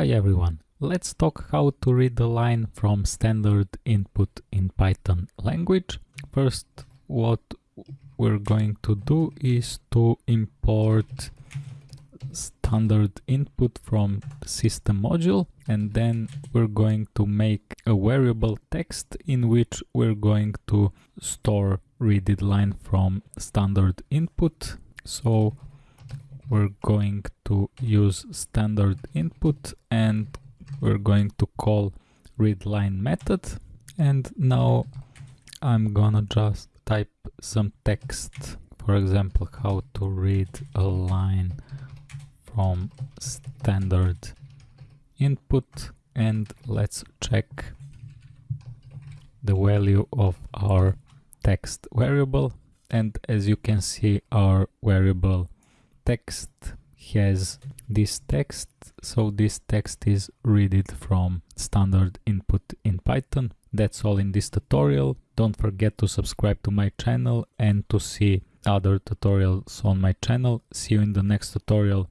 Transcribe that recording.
Hi everyone, let's talk how to read the line from standard input in Python language. First, what we're going to do is to import standard input from system module and then we're going to make a variable text in which we're going to store readed line from standard input. So we're going to use standard input and we're going to call readLine method. And now I'm gonna just type some text for example how to read a line from standard input. And let's check the value of our text variable. And as you can see our variable text has this text so this text is read it from standard input in python. That's all in this tutorial. Don't forget to subscribe to my channel and to see other tutorials on my channel. See you in the next tutorial